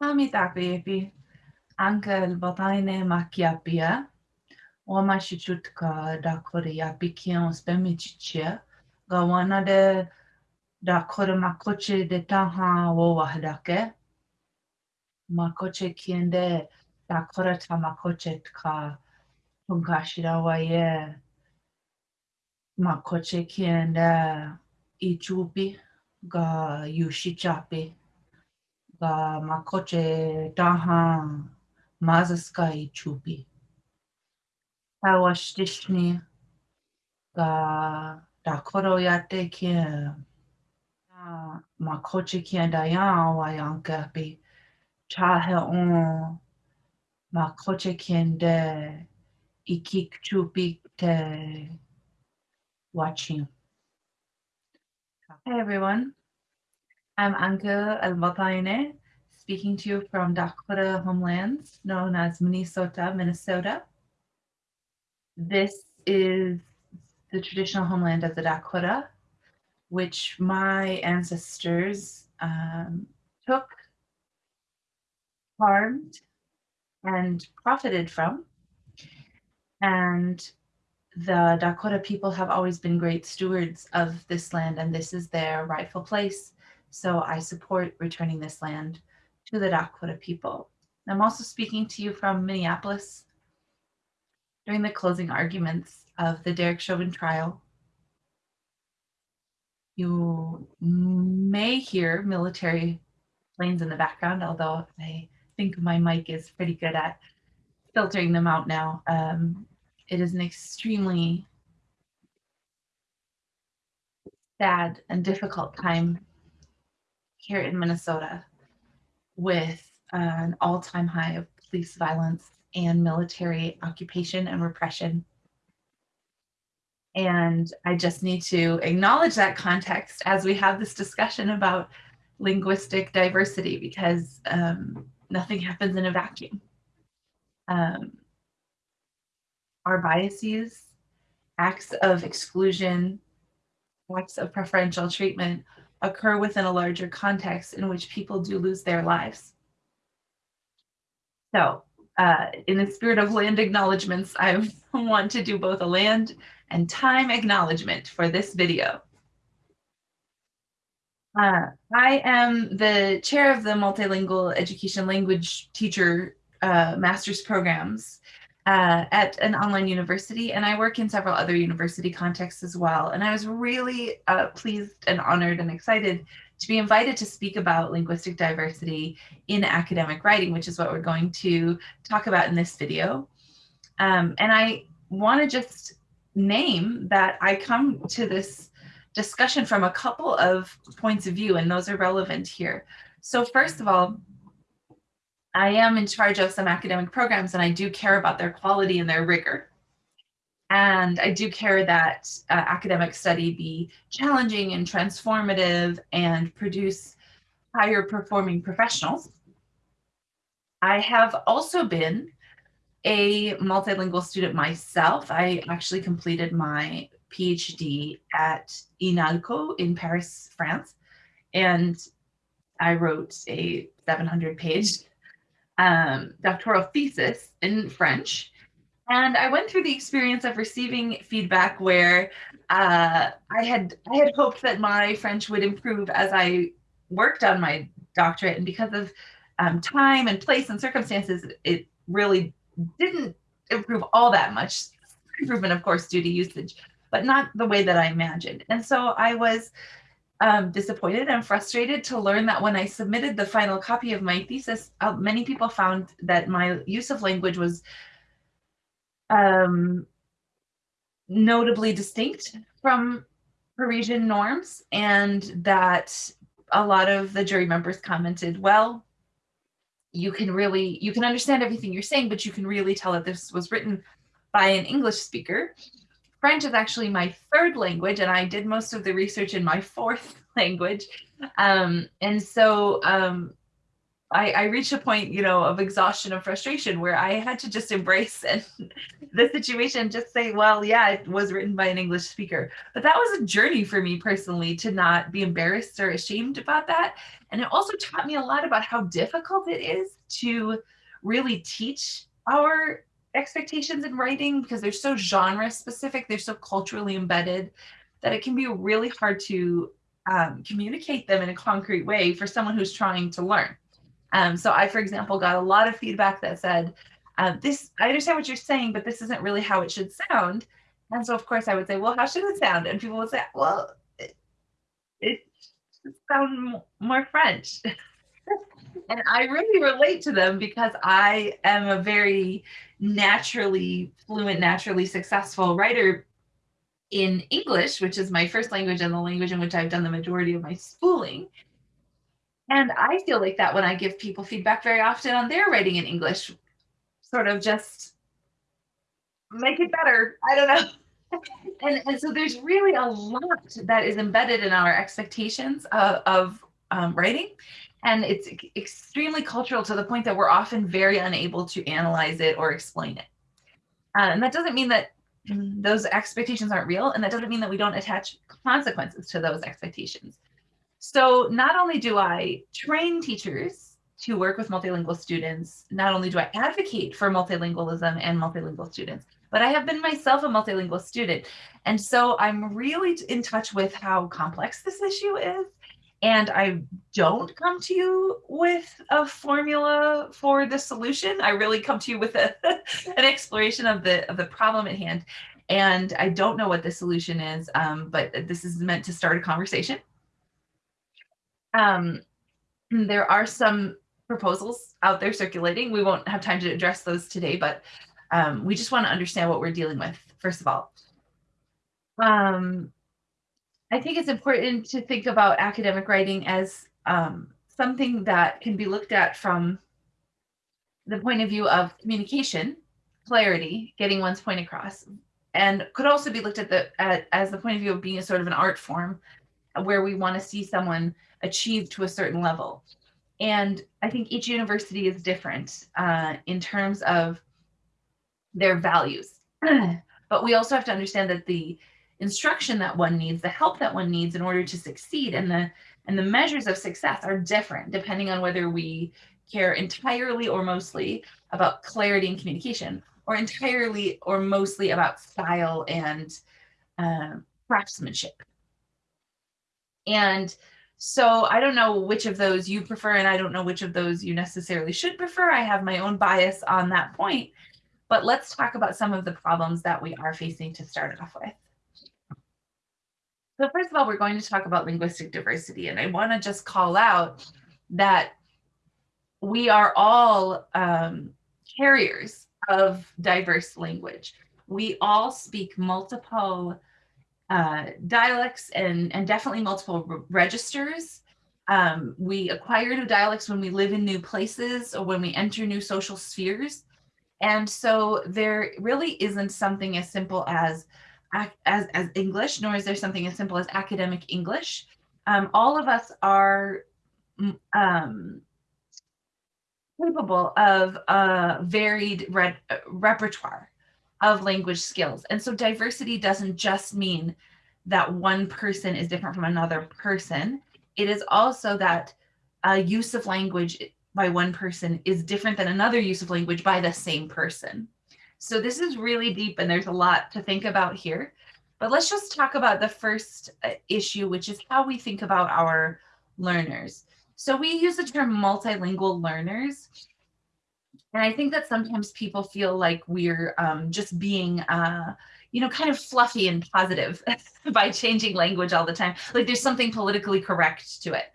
mitä piipi, ankel bataine machiapia, oma și ciutca dacoria pichion spemicicia, gawana de dacor macoce de taha oahdake, macoce kiende dacora ta ma macoce ca pungașira oaie, macoce kiende ijubi ga yushi chapi. Ga makoche daha mazaskai chupi. Pawashtishni ga dakoro yate kia makoche kia dayan wayankapi chahe on makoche kiende ikik chupi te watching. Hey everyone. I'm Anka Almataine, speaking to you from Dakota homelands known as Minnesota, Minnesota. This is the traditional homeland of the Dakota, which my ancestors um, took, farmed, and profited from. And the Dakota people have always been great stewards of this land, and this is their rightful place so I support returning this land to the Dakota people. I'm also speaking to you from Minneapolis during the closing arguments of the Derek Chauvin trial. You may hear military planes in the background, although I think my mic is pretty good at filtering them out now. Um, it is an extremely sad and difficult time here in Minnesota with an all-time high of police violence and military occupation and repression. And I just need to acknowledge that context as we have this discussion about linguistic diversity because um, nothing happens in a vacuum. Um, our biases, acts of exclusion, acts of preferential treatment occur within a larger context in which people do lose their lives. So uh, in the spirit of land acknowledgements, I want to do both a land and time acknowledgement for this video. Uh, I am the chair of the Multilingual Education Language Teacher uh, Master's Programs uh, at an online university, and I work in several other university contexts as well. And I was really uh, pleased and honored and excited to be invited to speak about linguistic diversity in academic writing, which is what we're going to talk about in this video. Um, and I want to just name that I come to this discussion from a couple of points of view, and those are relevant here. So first of all, I am in charge of some academic programs and I do care about their quality and their rigor. And I do care that uh, academic study be challenging and transformative and produce higher performing professionals. I have also been a multilingual student myself. I actually completed my PhD at INALCO in Paris, France. And I wrote a 700 page um, doctoral thesis in French. And I went through the experience of receiving feedback where uh, I had I had hoped that my French would improve as I worked on my doctorate, and because of um, time and place and circumstances, it really didn't improve all that much. Improvement, of course, due to usage, but not the way that I imagined. And so I was um, disappointed and frustrated to learn that when I submitted the final copy of my thesis, uh, many people found that my use of language was um, notably distinct from Parisian norms and that a lot of the jury members commented, well, you can really, you can understand everything you're saying, but you can really tell that this was written by an English speaker. French is actually my third language, and I did most of the research in my fourth language. Um, and so um, I, I reached a point, you know, of exhaustion and frustration where I had to just embrace and the situation, just say, well, yeah, it was written by an English speaker. But that was a journey for me personally to not be embarrassed or ashamed about that. And it also taught me a lot about how difficult it is to really teach our expectations in writing because they're so genre specific, they're so culturally embedded that it can be really hard to um, communicate them in a concrete way for someone who's trying to learn. Um, so I, for example, got a lot of feedback that said, uh, this, I understand what you're saying, but this isn't really how it should sound. And so of course I would say, well, how should it sound? And people would say, well, it, it should sound more French. and I really relate to them because I am a very naturally fluent, naturally successful writer in English, which is my first language and the language in which I've done the majority of my schooling. And I feel like that when I give people feedback very often on their writing in English, sort of just make it better. I don't know. and, and so there's really a lot that is embedded in our expectations of, of um, writing. And it's extremely cultural to the point that we're often very unable to analyze it or explain it. Uh, and that doesn't mean that those expectations aren't real. And that doesn't mean that we don't attach consequences to those expectations. So not only do I train teachers to work with multilingual students, not only do I advocate for multilingualism and multilingual students, but I have been myself a multilingual student. And so I'm really in touch with how complex this issue is. And I don't come to you with a formula for the solution. I really come to you with a, an exploration of the, of the problem at hand. And I don't know what the solution is, um, but this is meant to start a conversation. Um, there are some proposals out there circulating. We won't have time to address those today, but um, we just want to understand what we're dealing with, first of all. Um, I think it's important to think about academic writing as um, something that can be looked at from the point of view of communication, clarity, getting one's point across, and could also be looked at the at, as the point of view of being a sort of an art form where we want to see someone achieve to a certain level. And I think each university is different uh, in terms of their values. but we also have to understand that the instruction that one needs, the help that one needs in order to succeed and the and the measures of success are different depending on whether we care entirely or mostly about clarity and communication or entirely or mostly about style and uh, craftsmanship. And so I don't know which of those you prefer, and I don't know which of those you necessarily should prefer. I have my own bias on that point, but let's talk about some of the problems that we are facing to start off with. So first of all, we're going to talk about linguistic diversity, and I want to just call out that we are all um, carriers of diverse language. We all speak multiple uh, dialects and, and definitely multiple re registers. Um, we acquire new dialects when we live in new places or when we enter new social spheres. And so there really isn't something as simple as, as, as English, nor is there something as simple as academic English. Um, all of us are um, capable of a varied re repertoire of language skills. And so diversity doesn't just mean that one person is different from another person. It is also that a use of language by one person is different than another use of language by the same person. So this is really deep and there's a lot to think about here. But let's just talk about the first uh, issue, which is how we think about our learners. So we use the term multilingual learners and I think that sometimes people feel like we're um, just being, uh, you know, kind of fluffy and positive by changing language all the time. Like there's something politically correct to it.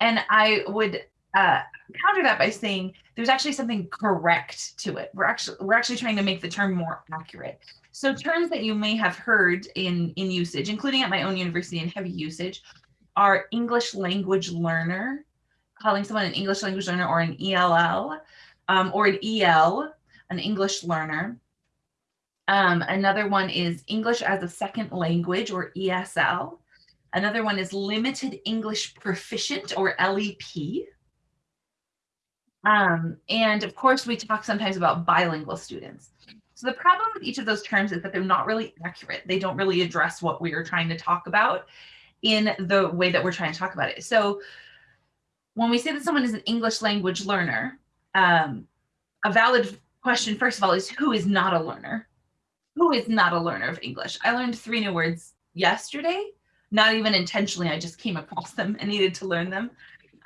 And I would uh, counter that by saying there's actually something correct to it. We're actually we're actually trying to make the term more accurate. So terms that you may have heard in in usage, including at my own university in heavy usage, are English language learner, calling someone an English language learner or an ELL, um, or an EL, an English learner. Um, another one is English as a second language or ESL. Another one is limited English proficient or LEP. Um, and of course, we talk sometimes about bilingual students. So the problem with each of those terms is that they're not really accurate. They don't really address what we are trying to talk about in the way that we're trying to talk about it. So when we say that someone is an English language learner, um, a valid question, first of all, is who is not a learner? Who is not a learner of English? I learned three new words yesterday, not even intentionally, I just came across them and needed to learn them.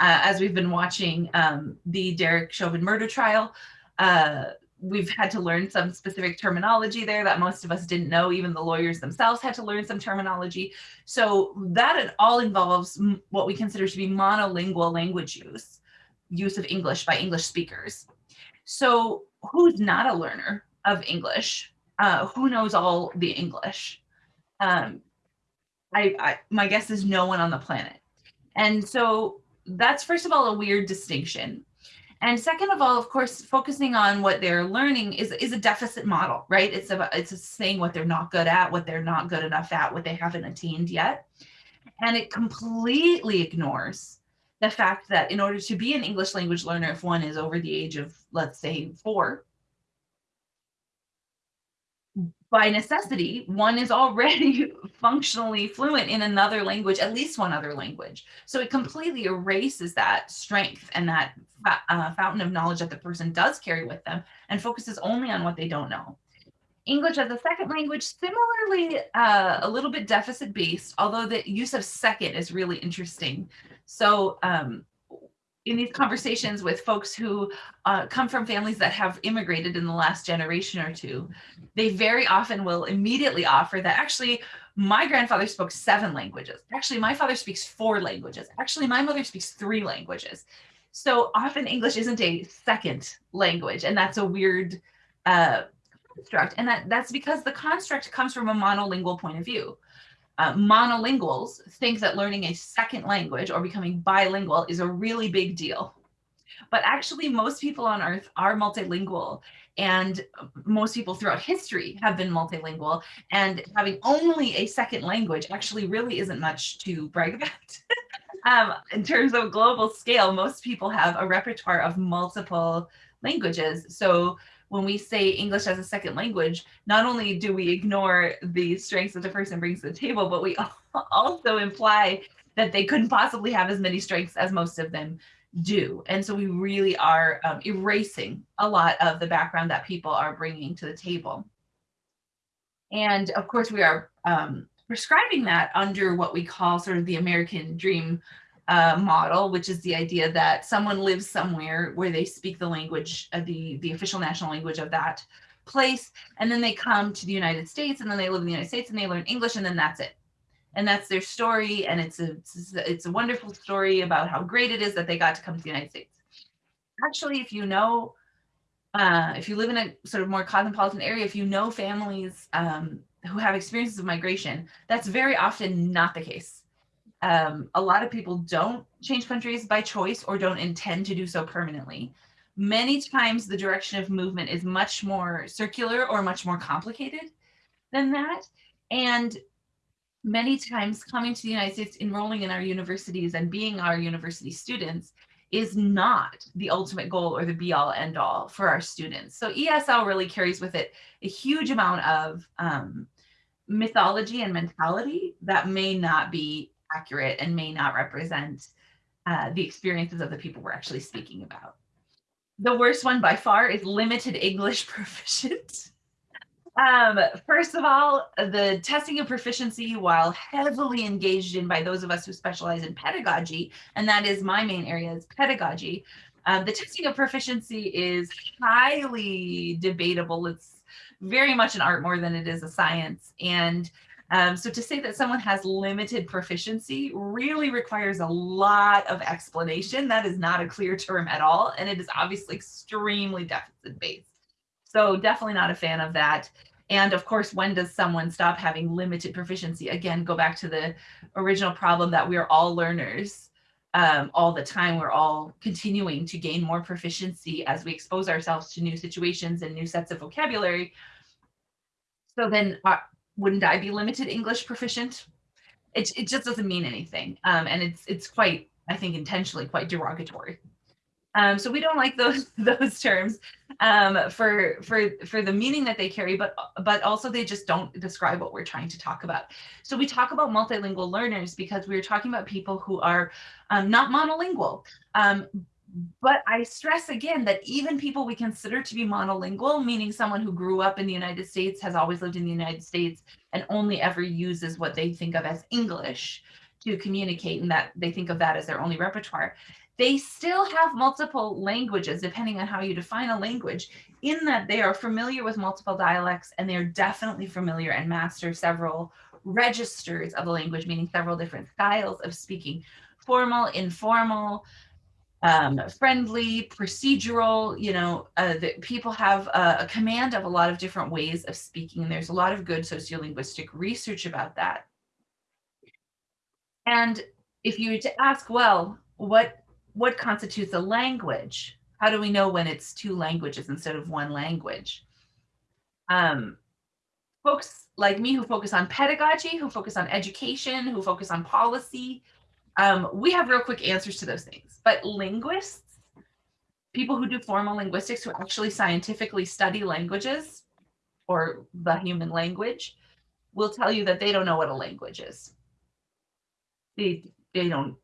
Uh, as we've been watching um, the Derek Chauvin murder trial, uh, we've had to learn some specific terminology there that most of us didn't know. Even the lawyers themselves had to learn some terminology. So that it all involves what we consider to be monolingual language use, use of English by English speakers. So who's not a learner of English? Uh, who knows all the English? Um, I, I, my guess is no one on the planet. And so that's first of all a weird distinction. And second of all, of course, focusing on what they're learning is, is a deficit model, right? It's about it's saying what they're not good at, what they're not good enough at, what they haven't attained yet. And it completely ignores the fact that in order to be an English language learner, if one is over the age of, let's say, four, by necessity, one is already functionally fluent in another language, at least one other language. So it completely erases that strength and that uh, fountain of knowledge that the person does carry with them and focuses only on what they don't know. English as a second language, similarly uh, a little bit deficit based, although the use of second is really interesting. So um, in these conversations with folks who uh, come from families that have immigrated in the last generation or two, they very often will immediately offer that actually my grandfather spoke seven languages. Actually, my father speaks four languages. Actually, my mother speaks three languages. So often English isn't a second language, and that's a weird uh, construct. And that, that's because the construct comes from a monolingual point of view uh, monolinguals think that learning a second language or becoming bilingual is a really big deal. But actually, most people on earth are multilingual, and most people throughout history have been multilingual. And having only a second language actually really isn't much to brag about. um, in terms of global scale, most people have a repertoire of multiple languages. So when we say English as a second language, not only do we ignore the strengths that the person brings to the table, but we also imply that they couldn't possibly have as many strengths as most of them do. And so we really are um, erasing a lot of the background that people are bringing to the table. And of course, we are um, prescribing that under what we call sort of the American dream uh, model, which is the idea that someone lives somewhere where they speak the language, uh, the, the official national language of that place, and then they come to the United States, and then they live in the United States, and they learn English, and then that's it. And that's their story, and it's a, it's a, it's a wonderful story about how great it is that they got to come to the United States. Actually, if you know, uh, if you live in a sort of more cosmopolitan area, if you know families um, who have experiences of migration, that's very often not the case um, a lot of people don't change countries by choice or don't intend to do so permanently. Many times the direction of movement is much more circular or much more complicated than that. And many times coming to the United States, enrolling in our universities and being our university students is not the ultimate goal or the be all end all for our students. So ESL really carries with it a huge amount of um, mythology and mentality that may not be accurate and may not represent uh, the experiences of the people we're actually speaking about. The worst one by far is limited English proficient. Um, first of all, the testing of proficiency, while heavily engaged in by those of us who specialize in pedagogy, and that is my main area is pedagogy, um, the testing of proficiency is highly debatable. It's very much an art more than it is a science. And um, so to say that someone has limited proficiency really requires a lot of explanation. That is not a clear term at all. And it is obviously extremely deficit based. So definitely not a fan of that. And of course, when does someone stop having limited proficiency? Again, go back to the original problem that we're all learners um, all the time. We're all continuing to gain more proficiency as we expose ourselves to new situations and new sets of vocabulary. So then uh, wouldn't I be limited English proficient? It, it just doesn't mean anything. Um, and it's, it's quite, I think intentionally quite derogatory. Um, so we don't like those those terms um, for for for the meaning that they carry, but but also they just don't describe what we're trying to talk about. So we talk about multilingual learners because we're talking about people who are um, not monolingual. But I stress again that even people we consider to be monolingual, meaning someone who grew up in the United States, has always lived in the United States, and only ever uses what they think of as English to communicate, and that they think of that as their only repertoire they still have multiple languages, depending on how you define a language, in that they are familiar with multiple dialects and they're definitely familiar and master several registers of the language, meaning several different styles of speaking, formal, informal, um, friendly, procedural, you know, uh, that people have a, a command of a lot of different ways of speaking. And there's a lot of good sociolinguistic research about that. And if you were to ask, well, what what constitutes a language? How do we know when it's two languages instead of one language? Um, folks like me who focus on pedagogy, who focus on education, who focus on policy, um, we have real quick answers to those things. But linguists, people who do formal linguistics, who actually scientifically study languages or the human language, will tell you that they don't know what a language is. They, they don't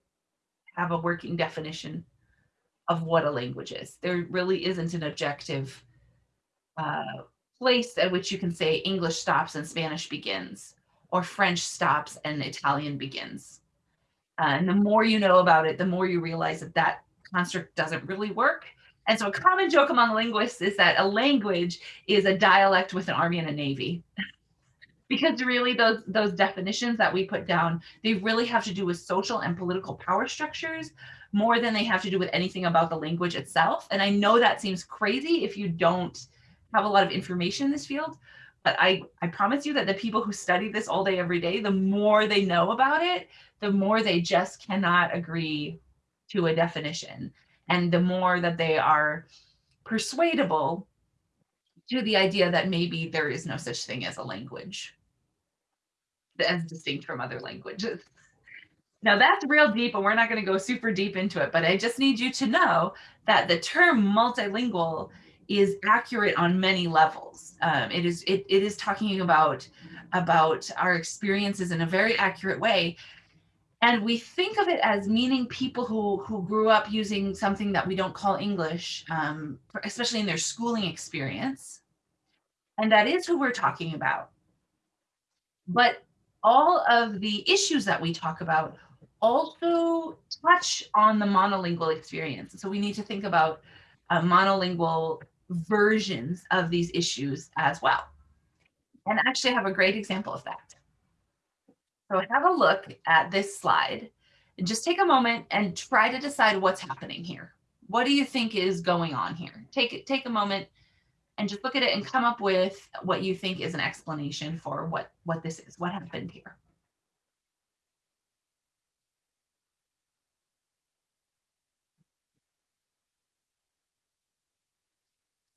have a working definition of what a language is. There really isn't an objective uh, place at which you can say English stops and Spanish begins, or French stops and Italian begins. Uh, and the more you know about it, the more you realize that that construct doesn't really work. And so a common joke among linguists is that a language is a dialect with an army and a navy. because really those those definitions that we put down they really have to do with social and political power structures more than they have to do with anything about the language itself and i know that seems crazy if you don't have a lot of information in this field but i i promise you that the people who study this all day every day the more they know about it the more they just cannot agree to a definition and the more that they are persuadable to the idea that maybe there is no such thing as a language as distinct from other languages. Now that's real deep and we're not going to go super deep into it, but I just need you to know that the term multilingual is accurate on many levels. Um, it is it, it is talking about about our experiences in a very accurate way. And we think of it as meaning people who, who grew up using something that we don't call English, um, especially in their schooling experience. And that is who we're talking about. But all of the issues that we talk about also touch on the monolingual experience. So we need to think about uh, monolingual versions of these issues as well. And actually I have a great example of that. So have a look at this slide and just take a moment and try to decide what's happening here. What do you think is going on here? Take, it, take a moment and just look at it and come up with what you think is an explanation for what, what this is, what happened here.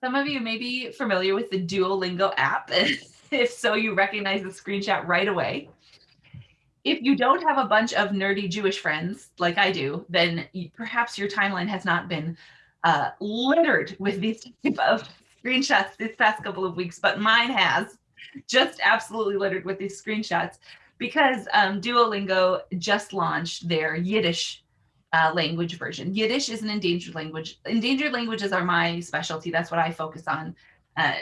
Some of you may be familiar with the Duolingo app. if so, you recognize the screenshot right away. If you don't have a bunch of nerdy Jewish friends like I do, then perhaps your timeline has not been uh, littered with these type of screenshots this past couple of weeks, but mine has just absolutely littered with these screenshots because um, Duolingo just launched their Yiddish uh, language version. Yiddish is an endangered language. Endangered languages are my specialty. That's what I focus on, uh,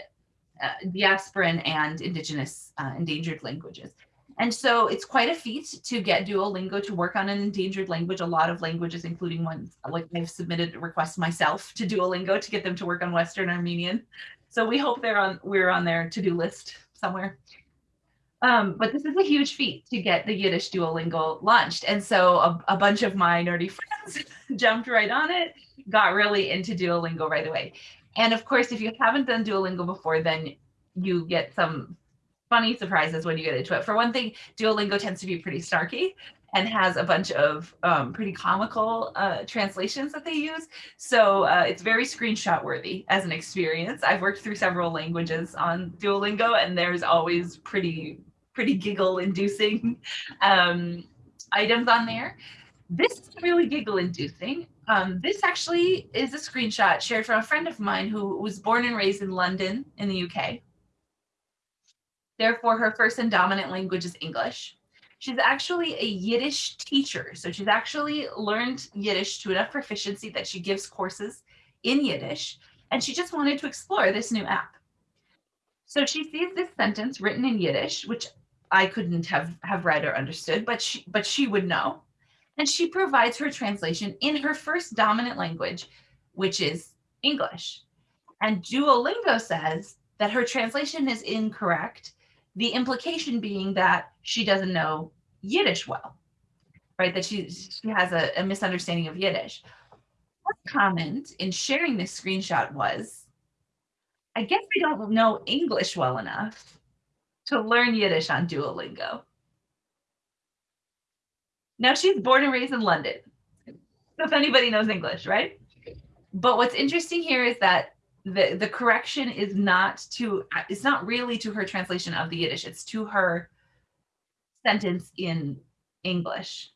uh, diasporan and indigenous uh, endangered languages. And so it's quite a feat to get Duolingo to work on an endangered language. A lot of languages, including ones like I've submitted requests myself to Duolingo to get them to work on Western Armenian. So we hope they're on, we're on their to-do list somewhere. Um, but this is a huge feat to get the Yiddish Duolingo launched. And so a, a bunch of my nerdy friends jumped right on it, got really into Duolingo right away. And of course, if you haven't done Duolingo before, then you get some funny surprises when you get into it. For one thing, Duolingo tends to be pretty snarky and has a bunch of um, pretty comical uh, translations that they use. So uh, it's very screenshot worthy as an experience. I've worked through several languages on Duolingo and there's always pretty, pretty giggle inducing um, items on there. This is really giggle inducing um, this actually is a screenshot shared from a friend of mine who was born and raised in London in the UK. Therefore, her first and dominant language is English. She's actually a Yiddish teacher. So she's actually learned Yiddish to enough proficiency that she gives courses in Yiddish. And she just wanted to explore this new app. So she sees this sentence written in Yiddish, which I couldn't have, have read or understood, but she, but she would know. And she provides her translation in her first dominant language, which is English. And Duolingo says that her translation is incorrect the implication being that she doesn't know Yiddish well, right? That she, she has a, a misunderstanding of Yiddish. Her comment in sharing this screenshot was, I guess I don't know English well enough to learn Yiddish on Duolingo. Now she's born and raised in London. So if anybody knows English, right? But what's interesting here is that the the correction is not to it's not really to her translation of the Yiddish. It's to her sentence in English.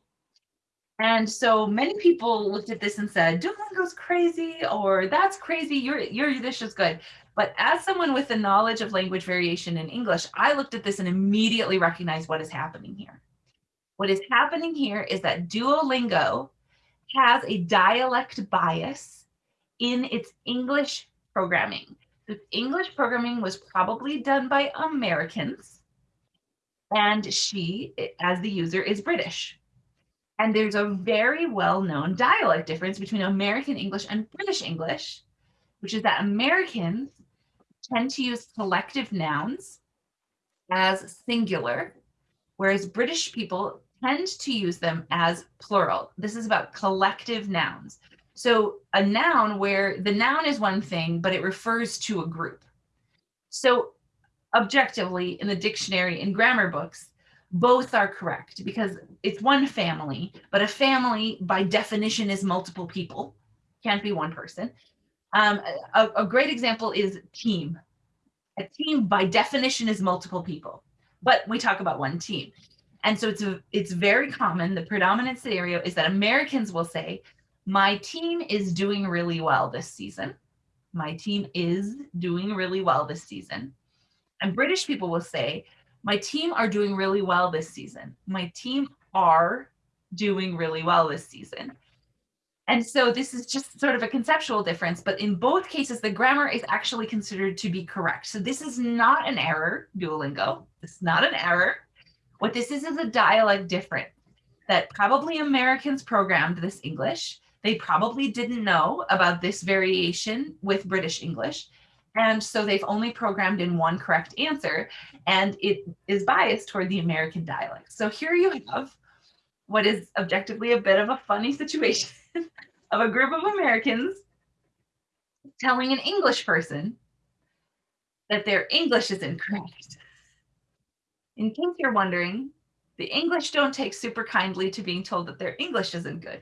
And so many people looked at this and said, Duolingo's crazy, or that's crazy, your, your Yiddish is good. But as someone with the knowledge of language variation in English, I looked at this and immediately recognized what is happening here. What is happening here is that Duolingo has a dialect bias in its English programming. The English programming was probably done by Americans, and she, as the user, is British. And there's a very well-known dialect difference between American English and British English, which is that Americans tend to use collective nouns as singular, whereas British people tend to use them as plural. This is about collective nouns. So a noun where the noun is one thing, but it refers to a group. So objectively in the dictionary and grammar books, both are correct because it's one family, but a family by definition is multiple people, can't be one person. Um, a, a great example is team. A team by definition is multiple people, but we talk about one team. And so it's, a, it's very common, the predominant scenario is that Americans will say, my team is doing really well this season. My team is doing really well this season. And British people will say, my team are doing really well this season. My team are doing really well this season. And so this is just sort of a conceptual difference, but in both cases, the grammar is actually considered to be correct. So this is not an error, Duolingo. This is not an error. What this is is a dialect difference that probably Americans programmed this English they probably didn't know about this variation with British English. And so they've only programmed in one correct answer and it is biased toward the American dialect. So here you have what is objectively a bit of a funny situation of a group of Americans telling an English person that their English is incorrect. In case you're wondering, the English don't take super kindly to being told that their English isn't good.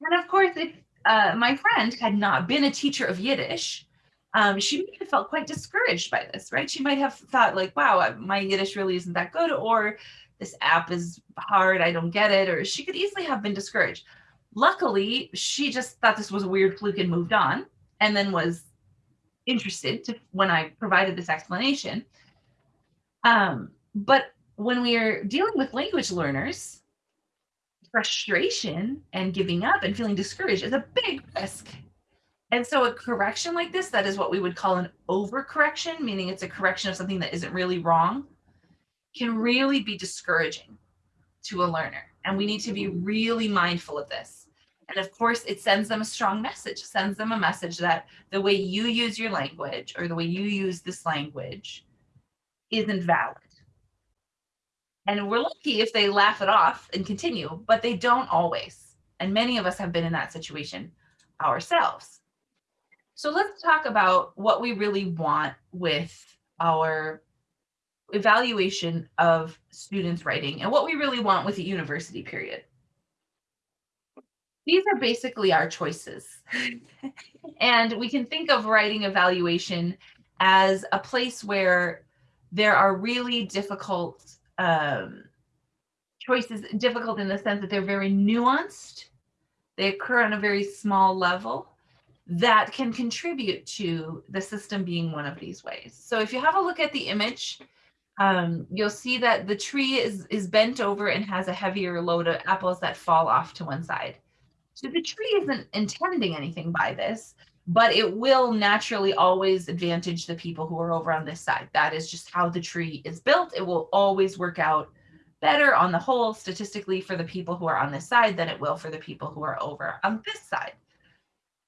And of course, if uh, my friend had not been a teacher of Yiddish, um, she might have felt quite discouraged by this, right? She might have thought like, wow, my Yiddish really isn't that good, or this app is hard, I don't get it, or she could easily have been discouraged. Luckily, she just thought this was a weird fluke and moved on, and then was interested to when I provided this explanation. Um, but when we are dealing with language learners, frustration and giving up and feeling discouraged is a big risk. And so a correction like this, that is what we would call an overcorrection, meaning it's a correction of something that isn't really wrong, can really be discouraging to a learner. And we need to be really mindful of this. And of course, it sends them a strong message, sends them a message that the way you use your language or the way you use this language isn't valid. And we're lucky if they laugh it off and continue, but they don't always. And many of us have been in that situation ourselves. So let's talk about what we really want with our evaluation of students writing and what we really want with the university period. These are basically our choices. and we can think of writing evaluation as a place where there are really difficult um, choices difficult in the sense that they're very nuanced They occur on a very small level that can contribute to the system being one of these ways. So if you have a look at the image, um, you'll see that the tree is, is bent over and has a heavier load of apples that fall off to one side. So the tree isn't intending anything by this, but it will naturally always advantage the people who are over on this side. That is just how the tree is built. It will always work out better on the whole statistically for the people who are on this side than it will for the people who are over on this side.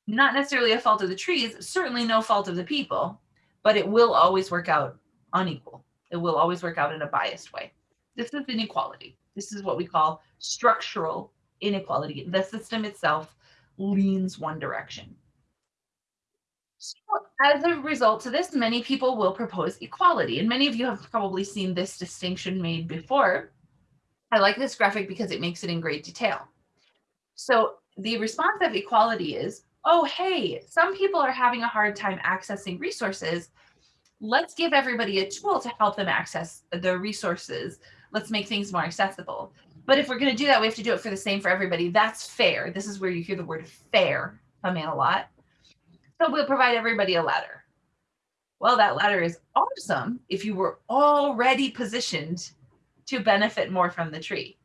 Not necessarily a fault of the trees, certainly no fault of the people, but it will always work out unequal. It will always work out in a biased way. This is inequality. This is what we call structural inequality. The system itself leans one direction. So as a result to this, many people will propose equality. And many of you have probably seen this distinction made before. I like this graphic because it makes it in great detail. So the response of equality is, oh, hey, some people are having a hard time accessing resources. Let's give everybody a tool to help them access the resources. Let's make things more accessible. But if we're going to do that, we have to do it for the same for everybody. That's fair. This is where you hear the word fair come in a lot. So we'll provide everybody a ladder. Well, that ladder is awesome if you were already positioned to benefit more from the tree.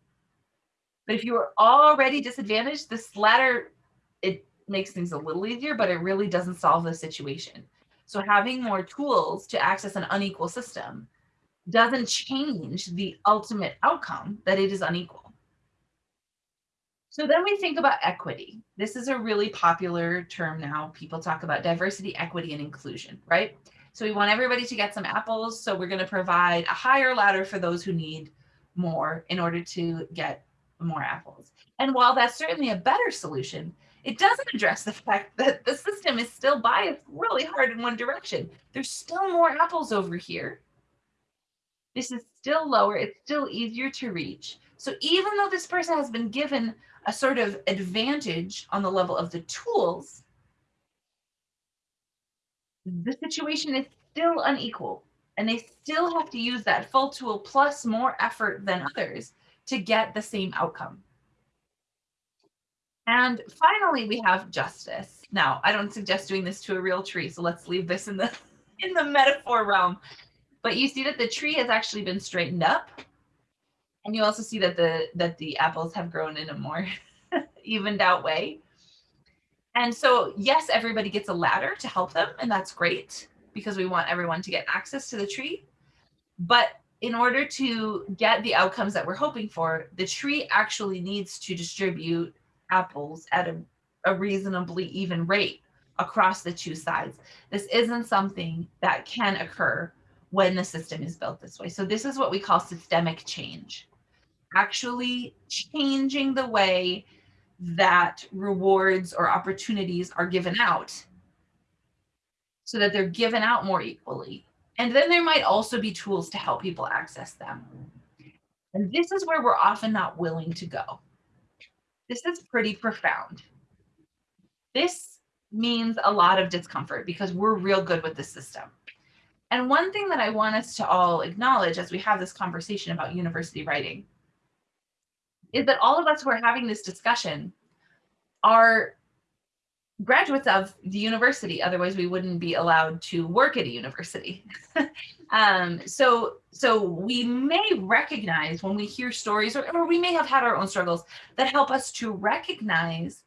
But if you were already disadvantaged, this ladder, it makes things a little easier, but it really doesn't solve the situation. So having more tools to access an unequal system doesn't change the ultimate outcome that it is unequal. So then we think about equity. This is a really popular term now. People talk about diversity, equity, and inclusion, right? So we want everybody to get some apples. So we're going to provide a higher ladder for those who need more in order to get more apples. And while that's certainly a better solution, it doesn't address the fact that the system is still biased really hard in one direction. There's still more apples over here. This is still lower. It's still easier to reach. So even though this person has been given a sort of advantage on the level of the tools, the situation is still unequal and they still have to use that full tool plus more effort than others to get the same outcome. And finally, we have justice. Now, I don't suggest doing this to a real tree, so let's leave this in the in the metaphor realm. But you see that the tree has actually been straightened up and you also see that the that the apples have grown in a more evened out way. And so, yes, everybody gets a ladder to help them, and that's great because we want everyone to get access to the tree. But in order to get the outcomes that we're hoping for, the tree actually needs to distribute apples at a, a reasonably even rate across the two sides. This isn't something that can occur when the system is built this way. So this is what we call systemic change actually changing the way that rewards or opportunities are given out so that they're given out more equally. And then there might also be tools to help people access them. And this is where we're often not willing to go. This is pretty profound. This means a lot of discomfort because we're real good with the system. And one thing that I want us to all acknowledge as we have this conversation about university writing is that all of us who are having this discussion are graduates of the university otherwise we wouldn't be allowed to work at a university. Um, so so we may recognize when we hear stories or, or we may have had our own struggles that help us to recognize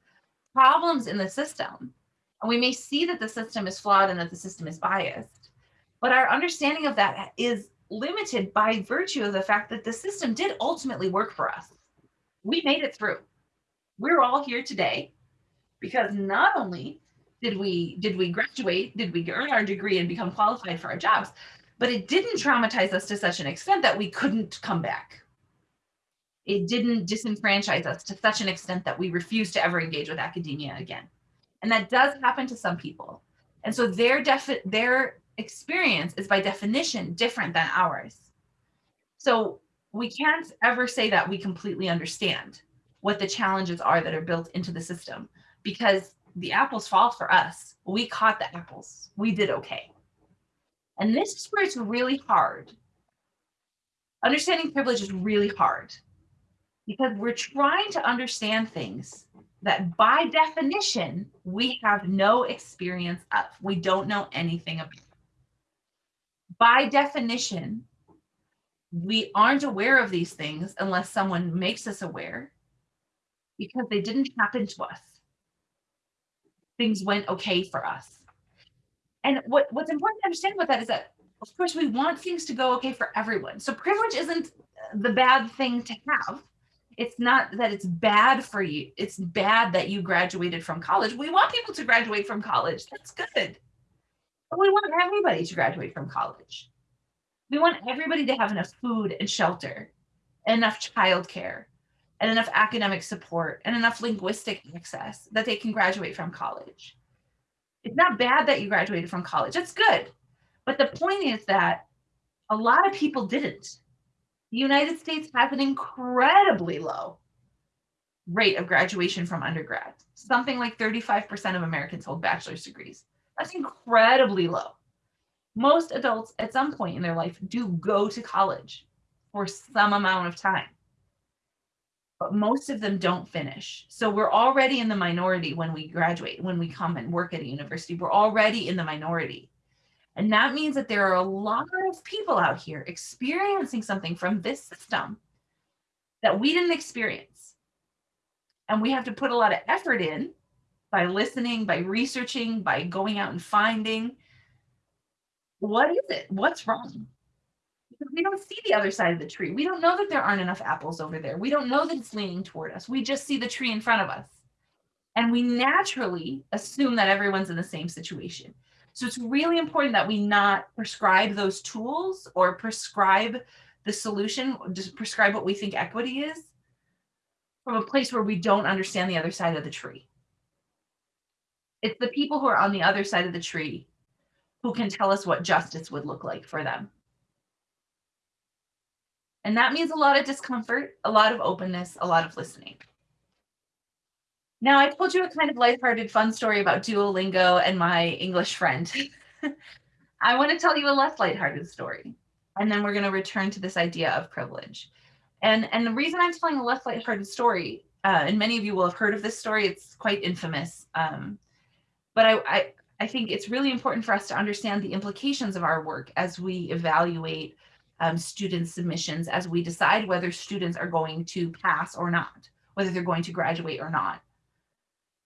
problems in the system. And we may see that the system is flawed and that the system is biased. But our understanding of that is limited by virtue of the fact that the system did ultimately work for us. We made it through. We're all here today because not only did we did we graduate, did we earn our degree and become qualified for our jobs, but it didn't traumatize us to such an extent that we couldn't come back. It didn't disenfranchise us to such an extent that we refused to ever engage with academia again. And that does happen to some people. And so their defi- their experience is by definition different than ours. So we can't ever say that we completely understand what the challenges are that are built into the system because the apples fall for us. We caught the apples. We did okay. And this is where it's really hard. Understanding privilege is really hard because we're trying to understand things that by definition, we have no experience of. We don't know anything about. By definition, we aren't aware of these things unless someone makes us aware because they didn't happen to us. Things went okay for us. And what, what's important to understand about that is that, of course, we want things to go okay for everyone. So privilege isn't the bad thing to have. It's not that it's bad for you. It's bad that you graduated from college. We want people to graduate from college. That's good. But we want everybody to graduate from college. We want everybody to have enough food and shelter, enough childcare, and enough academic support, and enough linguistic access that they can graduate from college. It's not bad that you graduated from college. It's good. But the point is that a lot of people didn't. The United States has an incredibly low rate of graduation from undergrad. Something like 35% of Americans hold bachelor's degrees. That's incredibly low. Most adults at some point in their life do go to college for some amount of time, but most of them don't finish. So we're already in the minority when we graduate, when we come and work at a university, we're already in the minority. And that means that there are a lot of people out here experiencing something from this system that we didn't experience. And we have to put a lot of effort in by listening, by researching, by going out and finding what is it? What's wrong? We don't see the other side of the tree. We don't know that there aren't enough apples over there. We don't know that it's leaning toward us. We just see the tree in front of us. And we naturally assume that everyone's in the same situation. So it's really important that we not prescribe those tools or prescribe the solution, just prescribe what we think equity is from a place where we don't understand the other side of the tree. It's the people who are on the other side of the tree who can tell us what justice would look like for them. And that means a lot of discomfort, a lot of openness, a lot of listening. Now, I told you a kind of lighthearted, fun story about Duolingo and my English friend. I want to tell you a less lighthearted story. And then we're going to return to this idea of privilege. And, and the reason I'm telling a less lighthearted story, uh, and many of you will have heard of this story, it's quite infamous. Um, but I, I, I think it's really important for us to understand the implications of our work as we evaluate um, student submissions, as we decide whether students are going to pass or not, whether they're going to graduate or not.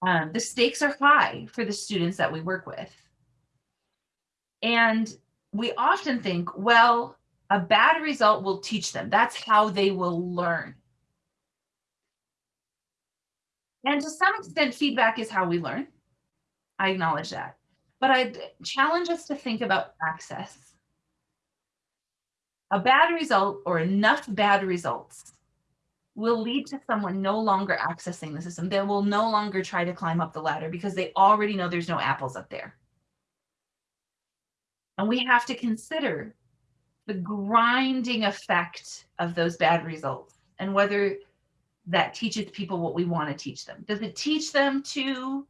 Um, the stakes are high for the students that we work with. And we often think, well, a bad result will teach them. That's how they will learn. And to some extent, feedback is how we learn. I acknowledge that. But I challenge us to think about access. A bad result or enough bad results will lead to someone no longer accessing the system. They will no longer try to climb up the ladder because they already know there's no apples up there. And we have to consider the grinding effect of those bad results and whether that teaches people what we want to teach them. Does it teach them to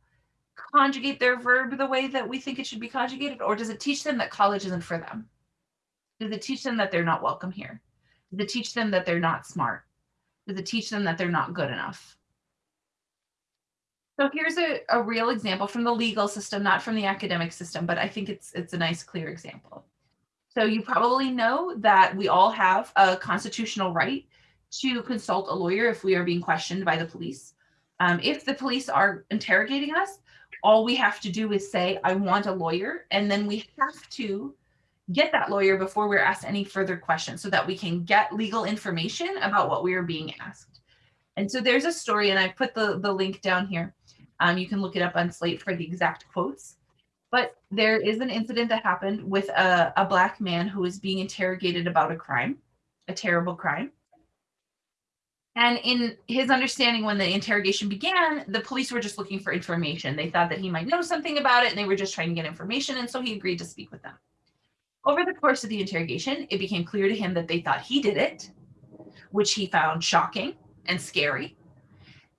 conjugate their verb the way that we think it should be conjugated? Or does it teach them that college isn't for them? Does it teach them that they're not welcome here? Does it teach them that they're not smart? Does it teach them that they're not good enough? So here's a, a real example from the legal system, not from the academic system, but I think it's it's a nice, clear example. So you probably know that we all have a constitutional right to consult a lawyer if we are being questioned by the police. Um, if the police are interrogating us, all we have to do is say, I want a lawyer, and then we have to get that lawyer before we're asked any further questions so that we can get legal information about what we are being asked. And so there's a story, and I put the, the link down here. Um, you can look it up on Slate for the exact quotes. But there is an incident that happened with a, a black man who was being interrogated about a crime, a terrible crime. And in his understanding, when the interrogation began, the police were just looking for information. They thought that he might know something about it, and they were just trying to get information. And so he agreed to speak with them. Over the course of the interrogation, it became clear to him that they thought he did it, which he found shocking and scary.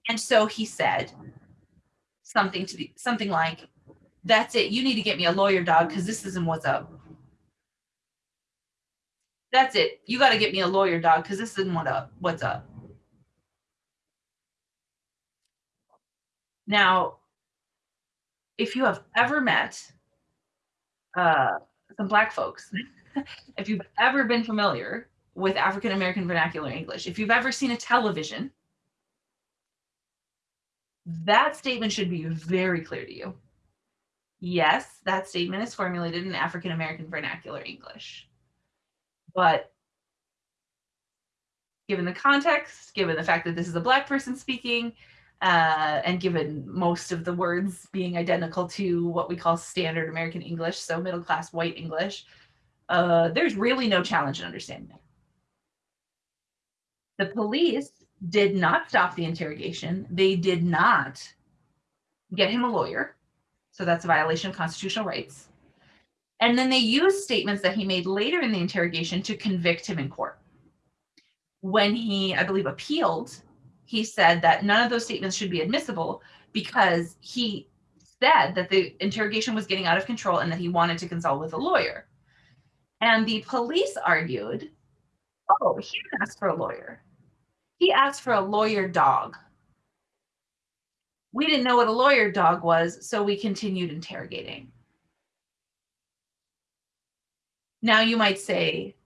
And so he said something to the, something like, "That's it. You need to get me a lawyer, dog, because this isn't what's up." That's it. You got to get me a lawyer, dog, because this isn't what up. What's up? Now, if you have ever met uh, some Black folks, if you've ever been familiar with African American vernacular English, if you've ever seen a television, that statement should be very clear to you. Yes, that statement is formulated in African American vernacular English. But given the context, given the fact that this is a Black person speaking, uh, and given most of the words being identical to what we call standard American English, so middle class white English, uh, there's really no challenge in understanding that. The police did not stop the interrogation. They did not get him a lawyer. So that's a violation of constitutional rights. And then they used statements that he made later in the interrogation to convict him in court. When he, I believe, appealed, he said that none of those statements should be admissible because he said that the interrogation was getting out of control and that he wanted to consult with a lawyer. And the police argued, oh, he didn't ask for a lawyer. He asked for a lawyer dog. We didn't know what a lawyer dog was, so we continued interrogating. Now you might say,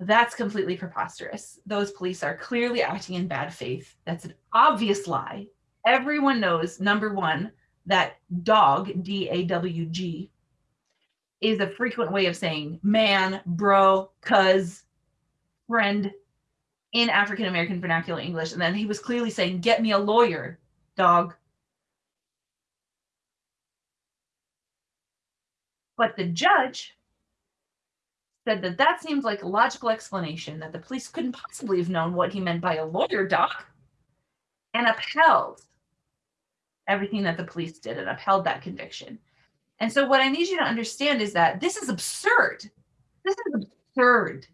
that's completely preposterous. Those police are clearly acting in bad faith. That's an obvious lie. Everyone knows, number one, that dog, D A W G, is a frequent way of saying man, bro, cuz, friend in African American vernacular English. And then he was clearly saying, Get me a lawyer, dog. But the judge said that that seems like a logical explanation that the police couldn't possibly have known what he meant by a lawyer, doc, and upheld everything that the police did and upheld that conviction. And so, what I need you to understand is that this is absurd. This is absurd.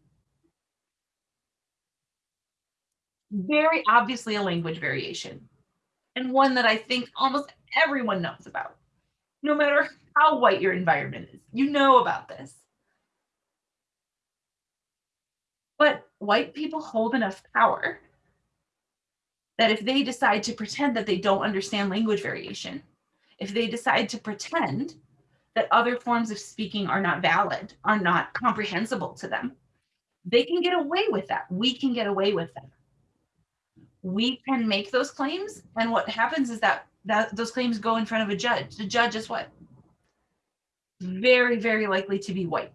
Very obviously a language variation, and one that I think almost everyone knows about, no matter how white your environment is. You know about this. But white people hold enough power that if they decide to pretend that they don't understand language variation, if they decide to pretend that other forms of speaking are not valid, are not comprehensible to them, they can get away with that. We can get away with that. We can make those claims, and what happens is that, that those claims go in front of a judge. The judge is what? Very, very likely to be white.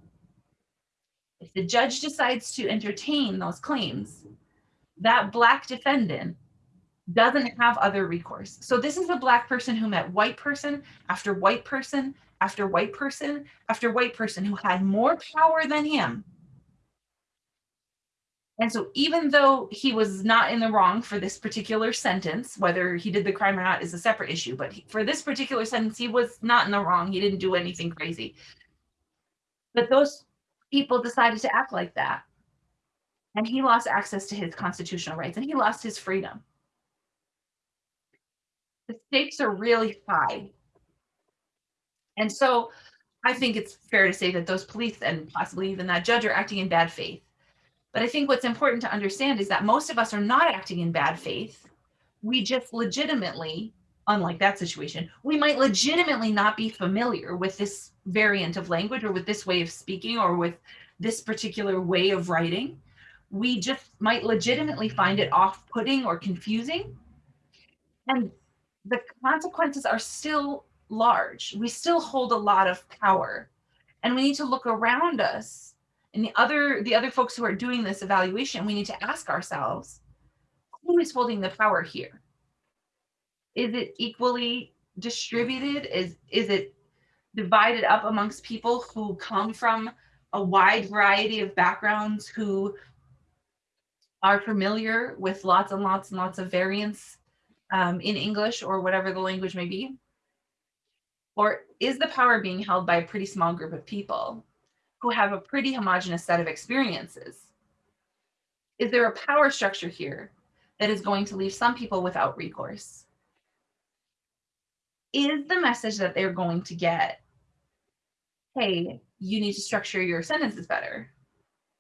If the judge decides to entertain those claims, that black defendant doesn't have other recourse. So this is a black person who met white person after white person after white person after white person who had more power than him. And so even though he was not in the wrong for this particular sentence, whether he did the crime or not is a separate issue, but he, for this particular sentence, he was not in the wrong. He didn't do anything crazy. But those people decided to act like that. And he lost access to his constitutional rights and he lost his freedom. The stakes are really high. And so I think it's fair to say that those police and possibly even that judge are acting in bad faith. But I think what's important to understand is that most of us are not acting in bad faith. We just legitimately, unlike that situation, we might legitimately not be familiar with this variant of language or with this way of speaking or with this particular way of writing. We just might legitimately find it off putting or confusing. And the consequences are still large. We still hold a lot of power. And we need to look around us and the other the other folks who are doing this evaluation, we need to ask ourselves, who is holding the power here? Is it equally distributed? Is is it divided up amongst people who come from a wide variety of backgrounds who are familiar with lots and lots and lots of variants um, in English or whatever the language may be? Or is the power being held by a pretty small group of people who have a pretty homogenous set of experiences? Is there a power structure here that is going to leave some people without recourse? Is the message that they're going to get hey, you need to structure your sentences better?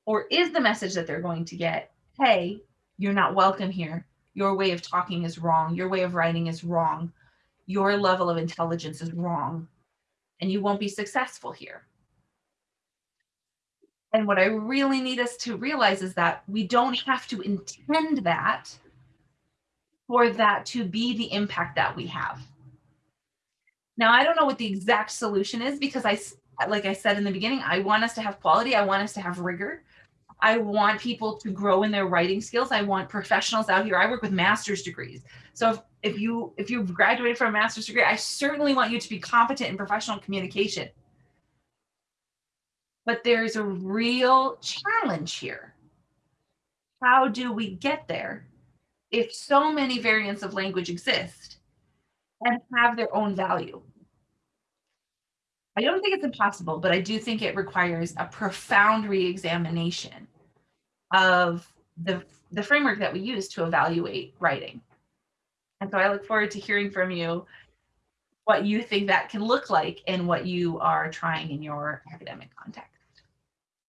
Or is the message that they're going to get, hey, you're not welcome here. Your way of talking is wrong. Your way of writing is wrong. your level of intelligence is wrong and you won't be successful here. And what I really need us to realize is that we don't have to intend that for that to be the impact that we have. Now, I don't know what the exact solution is because I, like I said in the beginning, I want us to have quality. I want us to have rigor. I want people to grow in their writing skills. I want professionals out here. I work with master's degrees. So if, if you if you've graduated from a master's degree, I certainly want you to be competent in professional communication. But there's a real challenge here. How do we get there if so many variants of language exist and have their own value? I don't think it's impossible, but I do think it requires a profound reexamination of the, the framework that we use to evaluate writing. And so I look forward to hearing from you what you think that can look like and what you are trying in your academic context.